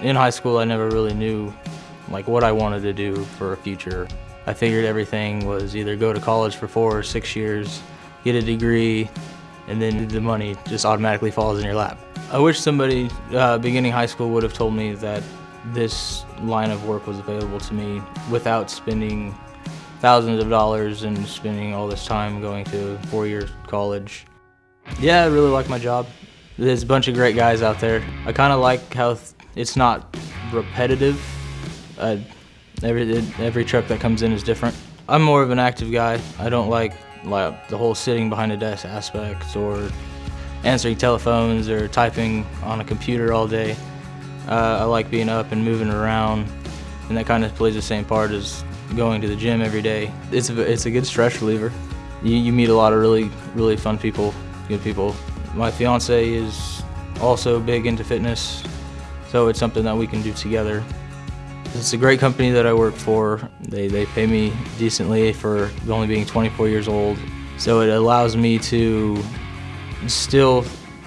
In high school, I never really knew like what I wanted to do for a future. I figured everything was either go to college for four or six years, get a degree, and then the money just automatically falls in your lap. I wish somebody uh, beginning high school would have told me that this line of work was available to me without spending thousands of dollars and spending all this time going to four-year college. Yeah, I really like my job. There's a bunch of great guys out there. I kind of like how it's not repetitive. Every every truck that comes in is different. I'm more of an active guy. I don't like like the whole sitting behind a desk aspect or answering telephones or typing on a computer all day. Uh, I like being up and moving around, and that kind of plays the same part as going to the gym every day. It's a, it's a good stress reliever. You, you meet a lot of really, really fun people, good people. My fiance is also big into fitness, so it's something that we can do together. It's a great company that I work for. They, they pay me decently for only being 24 years old. So it allows me to still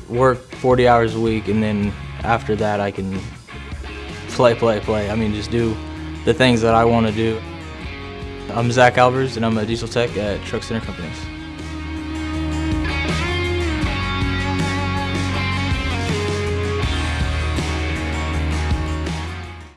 work 40 hours a week and then after that I can play, play, play. I mean, just do the things that I want to do. I'm Zach Albers and I'm a diesel tech at Truck Center Companies.